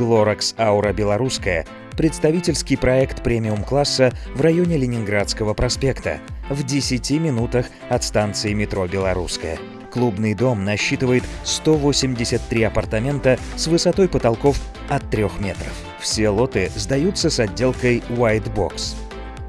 Лоракс Аура Белорусская – представительский проект премиум-класса в районе Ленинградского проспекта, в 10 минутах от станции метро «Белорусская». Клубный дом насчитывает 183 апартамента с высотой потолков от 3 метров. Все лоты сдаются с отделкой White Box.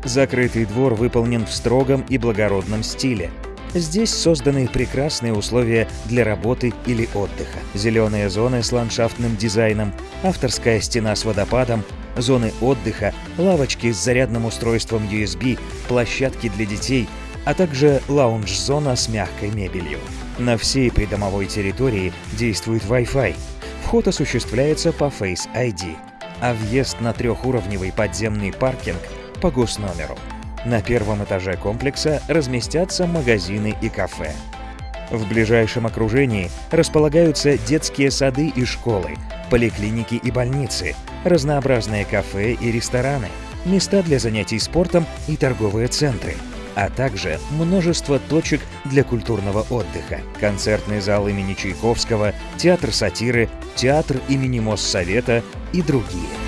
Закрытый двор выполнен в строгом и благородном стиле. Здесь созданы прекрасные условия для работы или отдыха. Зеленые зоны с ландшафтным дизайном, авторская стена с водопадом, зоны отдыха, лавочки с зарядным устройством USB, площадки для детей, а также лаунж-зона с мягкой мебелью. На всей придомовой территории действует Wi-Fi. Вход осуществляется по Face ID, а въезд на трехуровневый подземный паркинг по госномеру. На первом этаже комплекса разместятся магазины и кафе. В ближайшем окружении располагаются детские сады и школы, поликлиники и больницы, разнообразные кафе и рестораны, места для занятий спортом и торговые центры, а также множество точек для культурного отдыха, концертный зал имени Чайковского, театр сатиры, театр имени Моссовета и другие.